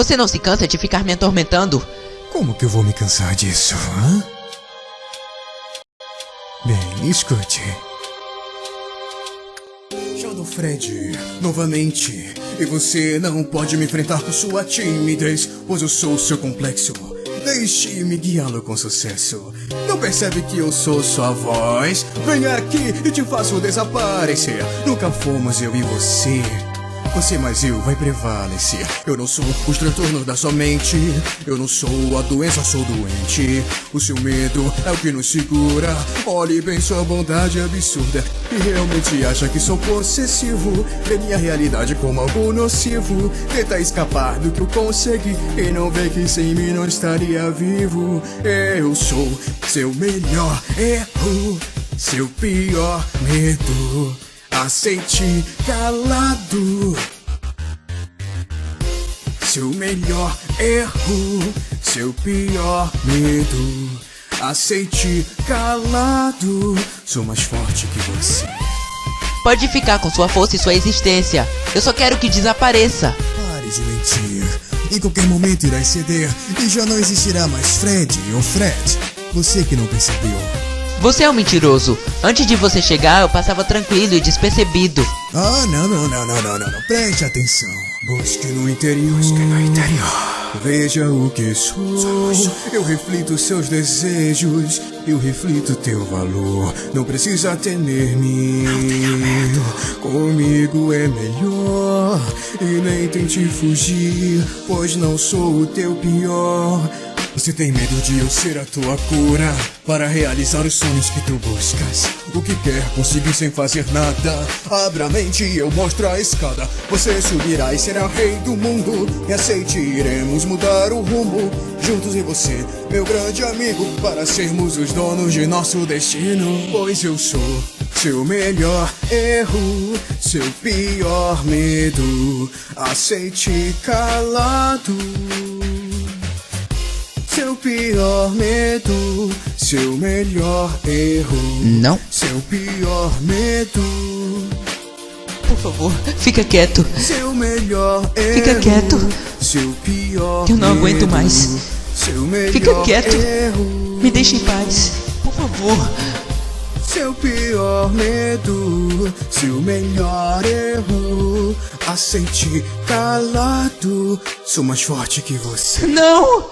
Você não se cansa de ficar me atormentando? Como que eu vou me cansar disso, hã? Bem, escute. Shadow Fred, novamente. E você não pode me enfrentar com sua timidez, pois eu sou seu complexo. Deixe-me guiá-lo com sucesso. Não percebe que eu sou sua voz? Venha aqui e te faço desaparecer. Nunca fomos eu e você. Você mais eu vai prevalecer. Eu não sou os transtornos da sua mente. Eu não sou a doença, sou doente. O seu medo é o que nos segura. Olhe bem sua bondade absurda. E realmente acha que sou possessivo. Vê minha realidade como algo nocivo. Tenta escapar do que eu consegui. E não vê que sem mim não estaria vivo. Eu sou seu melhor erro. Seu pior medo. Aceite calado. Seu melhor erro Seu pior medo. Aceite calado Sou mais forte que você. Pode ficar com sua força e sua existência. Eu só quero que desapareça. Pare de mentir. Em qualquer momento irá ceder. E já não existirá mais Fred ou Fred. Você que não percebeu Você é um mentiroso. Antes de você chegar, eu passava tranquilo e despercebido. Ah, não, não, não, não, não, não, não. Preste atenção. Busque no interior. Busque no interior. Veja o que sou. Eu reflito seus desejos. Eu reflito teu valor. Não precisa temer-me. Comigo é melhor. E nem tente fugir, pois não sou o teu pior. Você tem medo de eu ser a tua cura? Para realizar os sonhos que tu buscas. O que quer conseguir sem fazer nada? Abra a mente e eu mostro a escada. Você subirá e será rei do mundo. E aceite, iremos mudar o rumo. Juntos e você, meu grande amigo Para sermos os donos de nosso destino. Pois eu sou seu melhor erro Seu pior medo. Aceite calado pior medo, seu melhor erro. Não. Seu pior medo, Por favor, fica quieto. seu melhor erro. Fica quieto. Seu pior Eu não aguento medo, mais. Seu melhor Fica quieto. erro. Me deixe em paz. Por favor. Seu pior medo, seu melhor erro. Aceite calado, sou mais forte que você. Não!